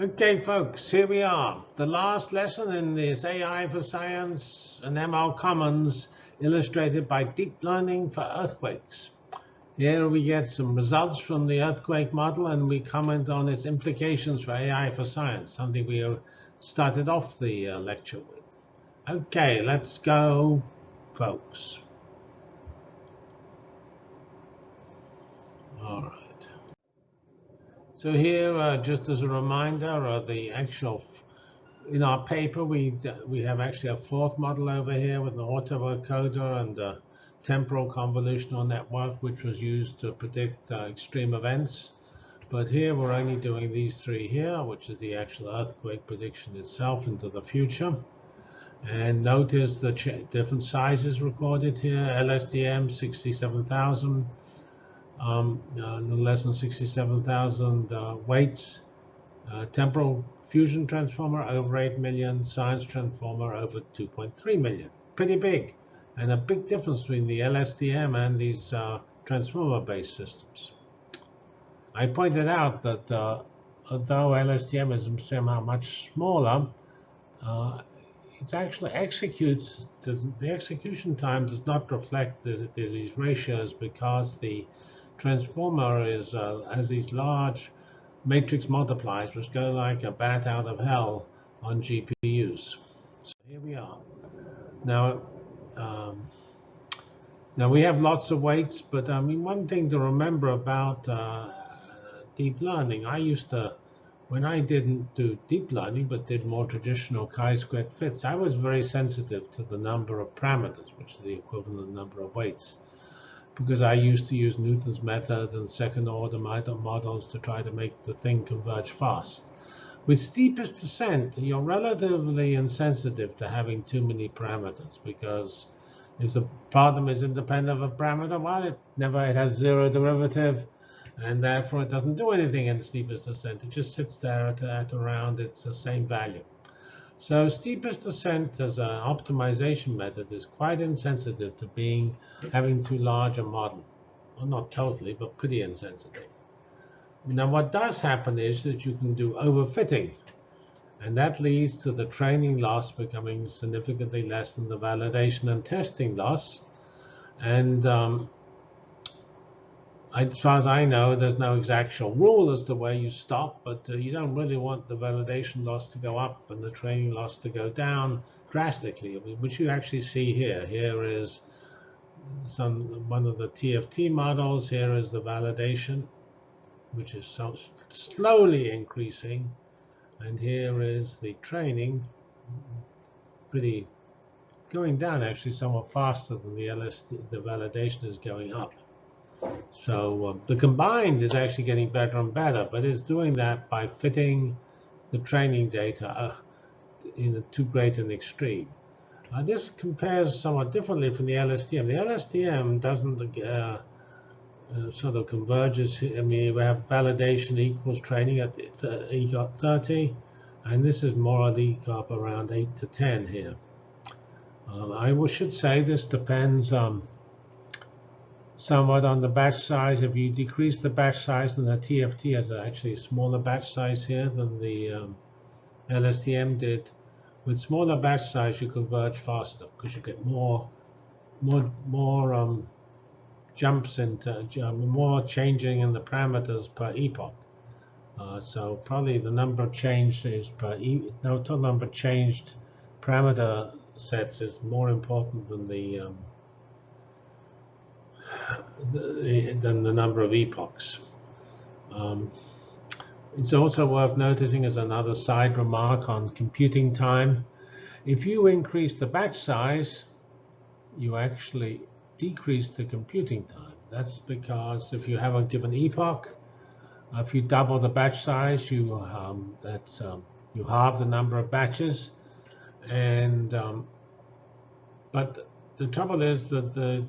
Okay, folks, here we are. The last lesson in this AI for Science and ML Commons illustrated by deep learning for earthquakes. Here we get some results from the earthquake model and we comment on its implications for AI for Science, something we started off the uh, lecture with. Okay, let's go, folks. All right. So here, uh, just as a reminder, are the actual, in our paper, we, we have actually a fourth model over here with an autoencoder and a temporal convolutional network, which was used to predict uh, extreme events. But here we're only doing these three here, which is the actual earthquake prediction itself into the future. And notice the different sizes recorded here, LSTM 67,000, um, uh, no less than 67,000 uh, weights. Uh, temporal fusion transformer over 8 million, science transformer over 2.3 million. Pretty big, and a big difference between the LSTM and these uh, transformer-based systems. I pointed out that uh, although LSTM is somehow much smaller, uh, it actually executes, the execution time does not reflect these ratios because the transformer is uh, has these large matrix multipliers which go like a bat out of hell on GPUs. So here we are. Now, um, now we have lots of weights, but I mean one thing to remember about uh, deep learning, I used to, when I didn't do deep learning but did more traditional chi-squared fits, I was very sensitive to the number of parameters, which is the equivalent number of weights because I used to use Newton's method and second order models to try to make the thing converge fast. With steepest descent, you're relatively insensitive to having too many parameters because if the problem is independent of a parameter, well, it never it has zero derivative, and therefore it doesn't do anything in steepest descent. It just sits there at, at around its uh, same value. So steepest descent as an optimization method is quite insensitive to being having too large a model. Well, not totally, but pretty insensitive. Now, what does happen is that you can do overfitting. And that leads to the training loss becoming significantly less than the validation and testing loss. And um, as far as I know, there's no exact rule as to where you stop, but uh, you don't really want the validation loss to go up and the training loss to go down drastically, which you actually see here. Here is some one of the TFT models. Here is the validation, which is so slowly increasing. And here is the training, pretty going down actually somewhat faster than the LSD, the validation is going up. So uh, the combined is actually getting better and better, but it's doing that by fitting the training data uh, in too great an extreme. Uh, this compares somewhat differently from the LSTM. The LSTM doesn't uh, uh, sort of converges. I mean, we have validation equals training at epoch 30, and this is more at epoch around 8 to 10 here. Uh, I should say this depends um, somewhat on the batch size. If you decrease the batch size, then the TFT has actually a smaller batch size here than the um, LSTM did. With smaller batch size, you converge faster because you get more, more, more um, jumps into more changing in the parameters per epoch. Uh, so probably the number changed is per e no total number changed parameter sets is more important than the um, than the number of epochs. Um, it's also worth noticing as another side remark on computing time. If you increase the batch size, you actually decrease the computing time. That's because if you have a given epoch, if you double the batch size, you um, that's um, you halve the number of batches, and um, but the trouble is that the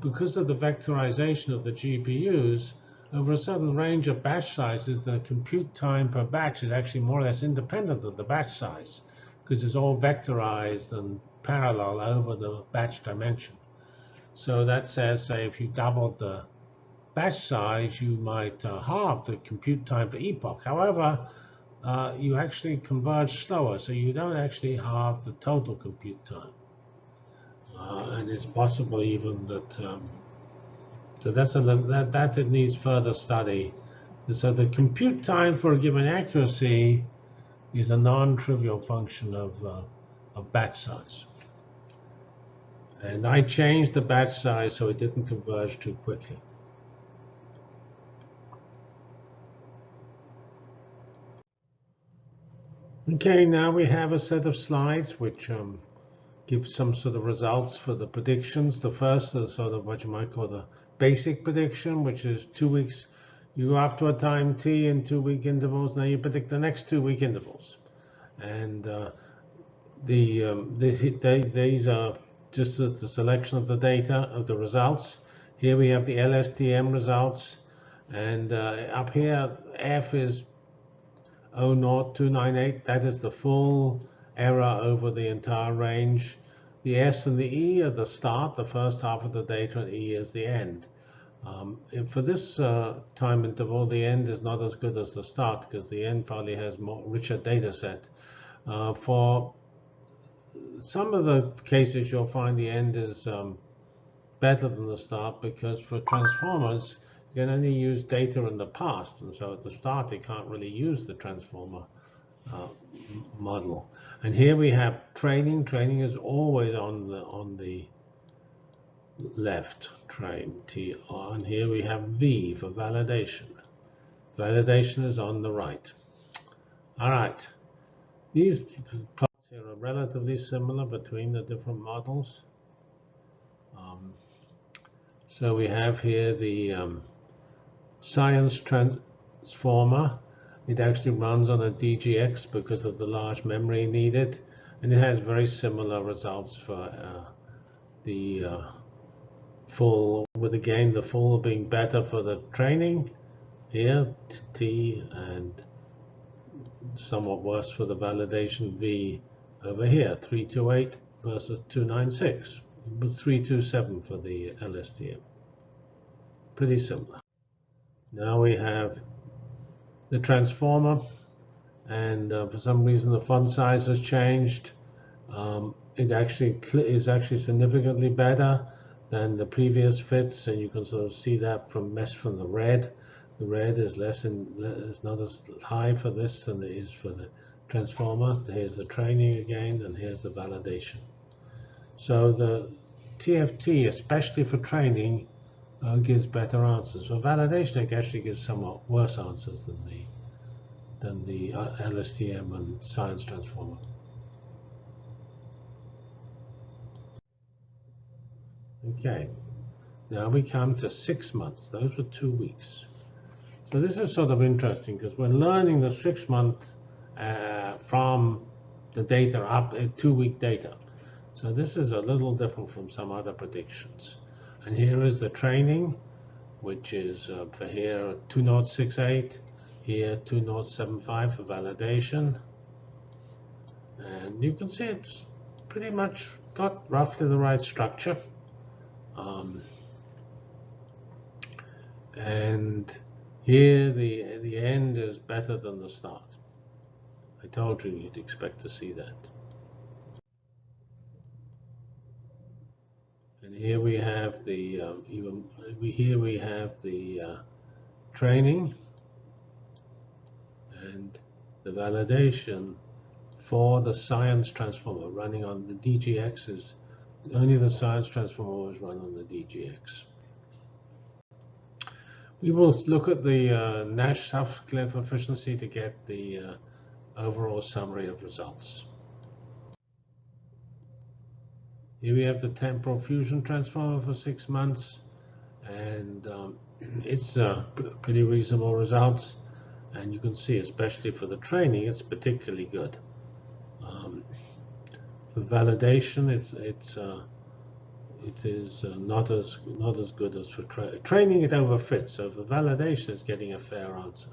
because of the vectorization of the GPUs, over a certain range of batch sizes, the compute time per batch is actually more or less independent of the batch size because it's all vectorized and parallel over the batch dimension. So that says, say, if you doubled the batch size, you might uh, halve the compute time per epoch. However, uh, you actually converge slower, so you don't actually halve the total compute time. Uh, and it's possible even that, um, so that's a, that, that it needs further study. And So the compute time for a given accuracy is a non-trivial function of, uh, of batch size. And I changed the batch size so it didn't converge too quickly. Okay, now we have a set of slides which um, give some sort of results for the predictions. The first is sort of what you might call the basic prediction, which is two weeks. You go up to a time t in two-week intervals. Now you predict the next two-week intervals, and uh, the um, this, they, these are just the selection of the data of the results. Here we have the LSTM results, and uh, up here F is 00298. That is the full error over the entire range. The S and the E are the start, the first half of the data, and E is the end. Um, for this uh, time interval, the end is not as good as the start because the end probably has more richer data set. Uh, for some of the cases, you'll find the end is um, better than the start because for transformers, you can only use data in the past. And so at the start, you can't really use the transformer uh, model. And here we have training. Training is always on the on the left train T and here we have V for validation. Validation is on the right. All right. These plots here are relatively similar between the different models. Um, so we have here the um, science transformer. It actually runs on a DGX because of the large memory needed, and it has very similar results for uh, the uh, full, with again the full being better for the training here, T, and somewhat worse for the validation V over here, 328 versus 296, with 327 for the LSTM. Pretty similar. Now we have the transformer, and uh, for some reason the font size has changed. Um, it actually is actually significantly better than the previous fits, and you can sort of see that from mesh from the red. The red is less in, is not as high for this than it is for the transformer. Here's the training again, and here's the validation. So the TFT, especially for training, uh, gives better answers. For validation, actually gives somewhat worse answers than the than the uh, LSTM and science transformer. Okay, now we come to six months. Those were two weeks. So this is sort of interesting because we're learning the six month uh, from the data up, uh, two week data. So this is a little different from some other predictions. And here is the training, which is uh, for here 2068, here 2075 for validation. And you can see it's pretty much got roughly the right structure. Um, and here the, the end is better than the start. I told you you'd expect to see that. And here we have the um, even we here we have the uh, training and the validation for the science transformer running on the DGX is only the science transformer is run on the DGX. We will look at the uh, Nash Sutcliffe efficiency to get the uh, overall summary of results. Here we have the temporal fusion transformer for six months, and um, it's uh, pretty reasonable results. And you can see, especially for the training, it's particularly good. Um, for validation, it's it's uh, it is uh, not as not as good as for tra training. It overfits, so for validation, it's getting a fair answer.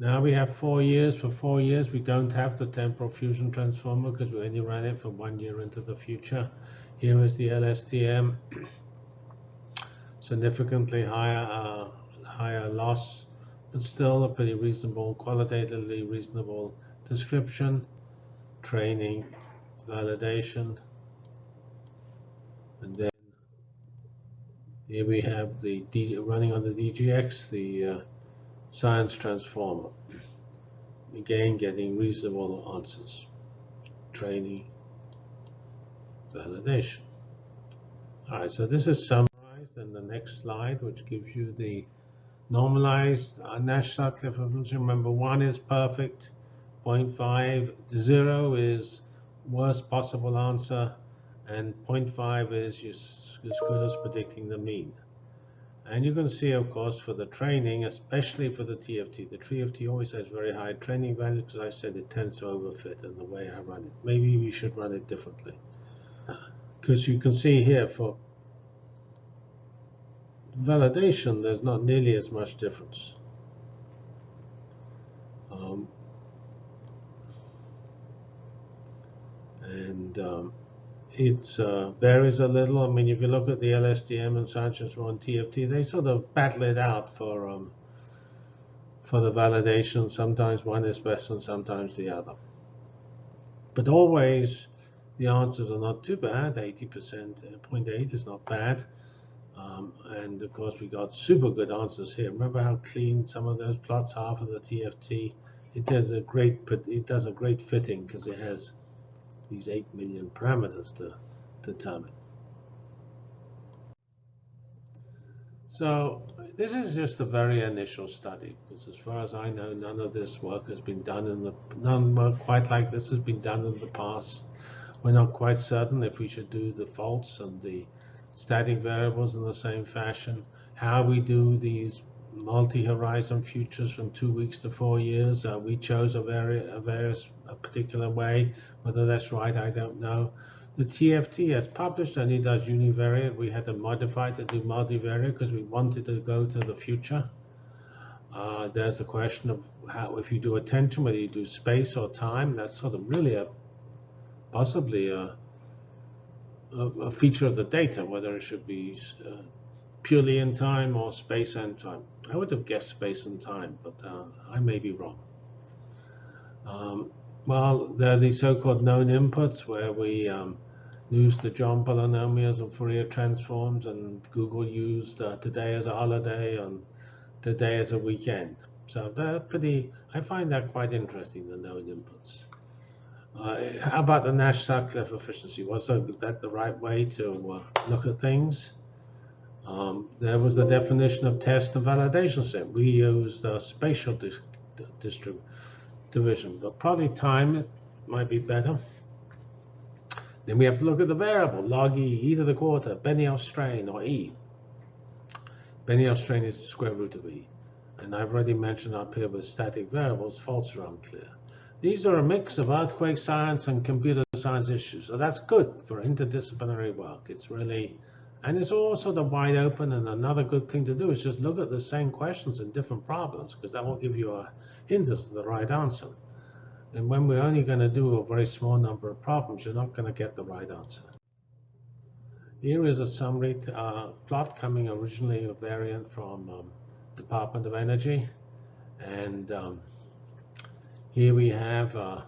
Now we have four years. For four years, we don't have the temporal fusion transformer because we only ran it for one year into the future. Here is the LSTM, significantly higher uh, higher loss but still a pretty reasonable, qualitatively reasonable description, training, validation, and then here we have the D, running on the DGX, the uh, science transformer. Again, getting reasonable answers. Training, validation. All right, so this is summarized in the next slide, which gives you the normalized uh, Nash Sutcliffe function. Remember, one is perfect, 0.5, zero is worst possible answer, and 0.5 is as good as predicting the mean. And you can see, of course, for the training, especially for the TFT, the TFT always has very high training value because I said it tends to overfit in the way I run it. Maybe we should run it differently. Because you can see here for validation, there's not nearly as much difference. Um, and um, it uh, varies a little. I mean, if you look at the LSTM and Sanchez one TFT, they sort of battle it out for um, for the validation. Sometimes one is best and sometimes the other. But always the answers are not too bad. 80%, uh, 0.8 is not bad. Um, and of course, we got super good answers here. Remember how clean some of those plots are for the TFT? It does a great, it does a great fitting because it has these 8 million parameters to determine. So this is just a very initial study, because as far as I know, none of this work has been done in the, none work quite like this has been done in the past. We're not quite certain if we should do the faults and the static variables in the same fashion, how we do these multi-horizon futures from two weeks to four years. Uh, we chose a, vari a various a particular way. Whether that's right, I don't know. The TFT has published only does univariate. We had to modify to do multivariate because we wanted to go to the future. Uh, there's the question of how, if you do attention, whether you do space or time. That's sort of really a possibly a, a, a feature of the data, whether it should be uh, purely in time or space and time. I would have guessed space and time, but uh, I may be wrong. Um, well, there are these so-called known inputs where we um, use the John polynomials and Fourier transforms, and Google used uh, today as a holiday and today as a weekend. So they're pretty, I find that quite interesting, the known inputs. Uh, how about the Nash-Sutcliffe efficiency? Was that the right way to uh, look at things? Um, there was the definition of test and validation set. We used uh, spatial division, but probably time might be better. Then we have to look at the variable, log e, e to the quarter, Benioff strain, or e. Benioff strain is the square root of e. And I've already mentioned up here with static variables, faults are unclear. These are a mix of earthquake science and computer science issues. So that's good for interdisciplinary work. It's really and it's all sort of wide open. And another good thing to do is just look at the same questions in different problems, because that will give you a hint as to the right answer. And when we're only going to do a very small number of problems, you're not going to get the right answer. Here is a summary uh, plot coming originally a variant from um, Department of Energy. And um, here we have uh,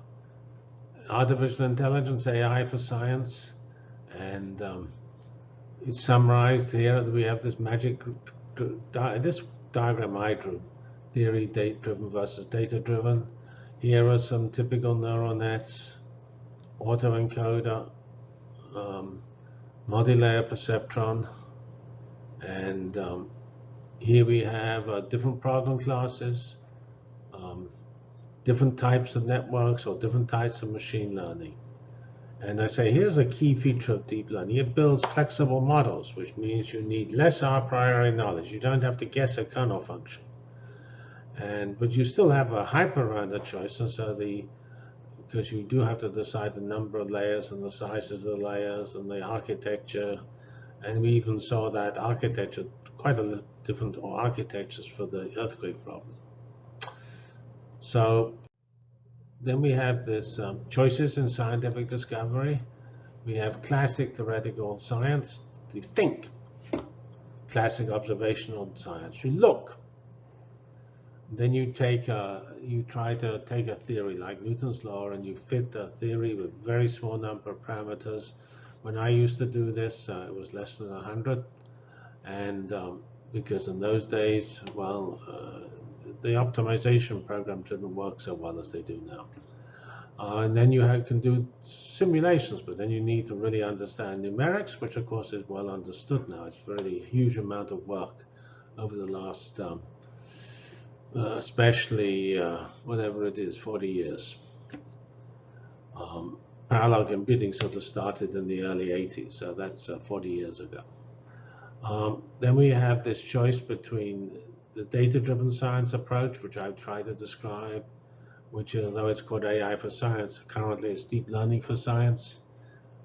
artificial intelligence, AI for science, and um, is summarized here. We have this magic, this diagram I drew, theory data-driven versus data-driven. Here are some typical neural nets, autoencoder, um, multi-layer perceptron, and um, here we have uh, different problem classes, um, different types of networks or different types of machine learning. And I say, here's a key feature of deep learning. It builds flexible models, which means you need less a priori knowledge. You don't have to guess a kernel function. And but you still have a hyperrandom choice, and so the because you do have to decide the number of layers and the sizes of the layers and the architecture. And we even saw that architecture, quite a different architectures for the earthquake problem. So then we have this um, choices in scientific discovery. We have classic theoretical science, you think. Classic observational science, you look. Then you take a, you try to take a theory like Newton's law and you fit the theory with very small number of parameters. When I used to do this, uh, it was less than 100. And um, because in those days, well, uh, the optimization programs didn't work so well as they do now. Uh, and then you have, can do simulations, but then you need to really understand numerics, which of course is well understood now. It's really a huge amount of work over the last, um, uh, especially uh, whatever it is, 40 years. Um, parallel computing sort of started in the early 80s, so that's uh, 40 years ago. Um, then we have this choice between the data-driven science approach, which I've tried to describe, which although it's called AI for science, currently it's deep learning for science.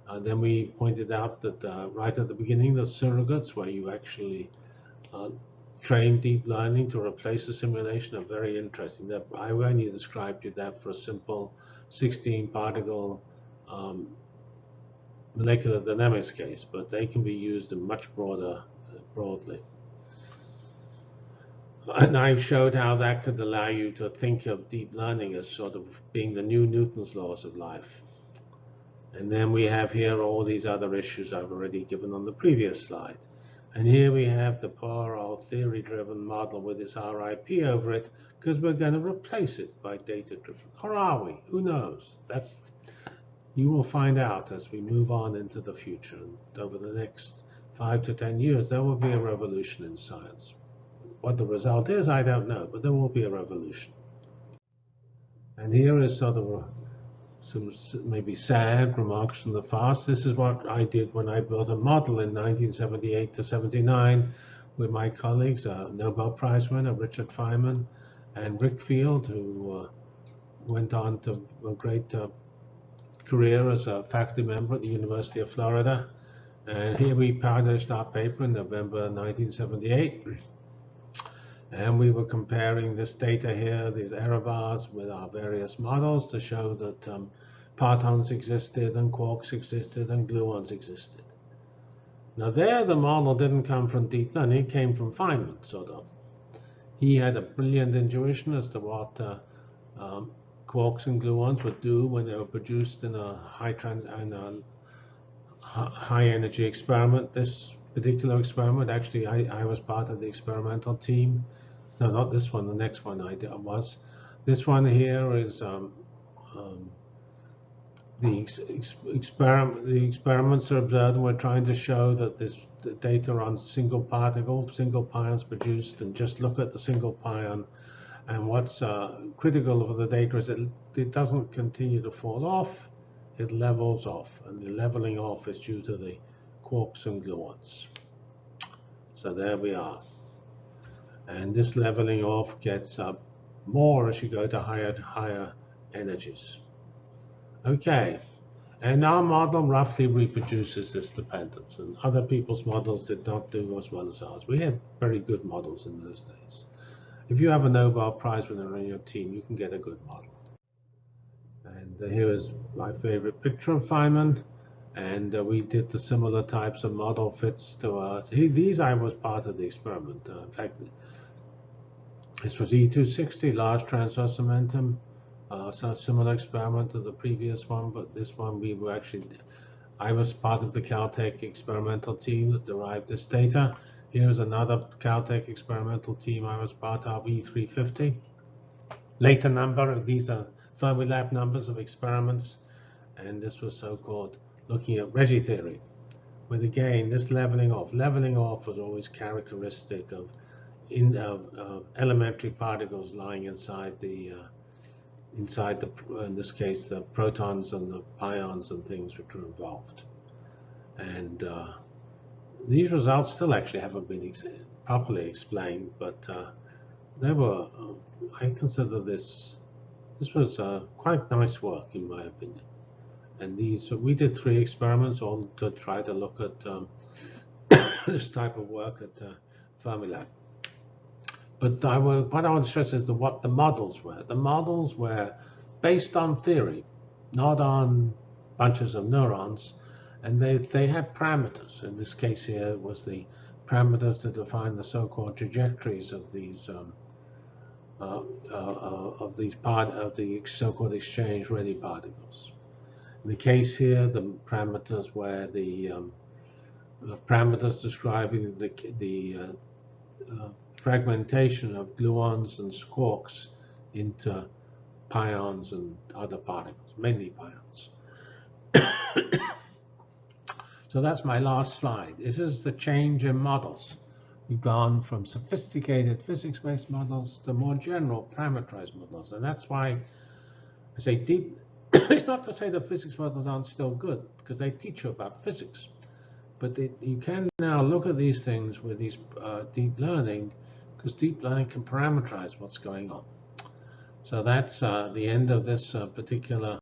And then we pointed out that uh, right at the beginning, the surrogates, where you actually uh, train deep learning to replace the simulation, are very interesting. That I only described you that for a simple 16 particle um, molecular dynamics case, but they can be used in much broader, uh, broadly. And I showed how that could allow you to think of deep learning as sort of being the new Newton's laws of life. And then we have here all these other issues I've already given on the previous slide. And here we have the poor old theory-driven model with its RIP over it, because we're going to replace it by data-driven. Or are we? Who knows? That's you will find out as we move on into the future. And over the next five to 10 years, there will be a revolution in science. What the result is, I don't know, but there will be a revolution. And here is sort of some maybe sad remarks from the past. This is what I did when I built a model in 1978 to 79 with my colleagues, uh, Nobel Prize winner Richard Feynman and Rick Field, who uh, went on to a great uh, career as a faculty member at the University of Florida. And here we published our paper in November 1978. And we were comparing this data here, these error bars, with our various models to show that um, partons existed and quarks existed and gluons existed. Now there, the model didn't come from deep learning, it came from Feynman, sort of. He had a brilliant intuition as to what uh, um, quarks and gluons would do when they were produced in a high trans in a high energy experiment. This particular experiment, actually, I, I was part of the experimental team. No, not this one. The next one I did, was. This one here is um, um, the ex ex experiment. The experiments are observed, and we're trying to show that this data on single particle, single pions produced, and just look at the single pion and what's uh, critical of the data is that it doesn't continue to fall off, it levels off. And the leveling off is due to the quarks and gluons. So there we are. And this leveling off gets up more as you go to higher higher energies. Okay, and our model roughly reproduces this dependence, and other people's models did not do as well as ours. We had very good models in those days. If you have a Nobel Prize winner on your team, you can get a good model. And uh, here is my favorite picture of Feynman. And uh, we did the similar types of model fits to us. He, these I was part of the experiment. Uh, in fact, this was E260, large transverse momentum. Uh, so similar experiment to the previous one, but this one we were actually, I was part of the Caltech experimental team that derived this data. Here's another Caltech experimental team I was part of, E350. Later number, these are Fermilab numbers of experiments, and this was so-called looking at Regge theory. With again, this leveling off. Leveling off was always characteristic of in, uh, uh, elementary particles lying inside the uh, inside the in this case the protons and the pions and things which were involved. And uh, these results still actually haven't been ex properly explained, but uh, they were, uh, I consider this, this was quite nice work in my opinion. And these, we did three experiments all to try to look at um, this type of work at Fermilab. But I will, what I want to stress is the, what the models were. The models were based on theory, not on bunches of neurons, and they, they had parameters. In this case here was the parameters to define the so-called trajectories of these um, uh, uh, uh, of these part of the so-called exchange-Regge particles. In the case here, the parameters were the um, parameters describing the the uh, uh, fragmentation of gluons and quarks into pions and other particles, mainly pions. so that's my last slide. This is the change in models. We've gone from sophisticated physics-based models to more general parameterized models. And that's why I say deep, it's not to say the physics models aren't still good, because they teach you about physics. But you can now look at these things with these uh, deep learning, because deep learning can parameterize what's going on. So that's uh, the end of this uh, particular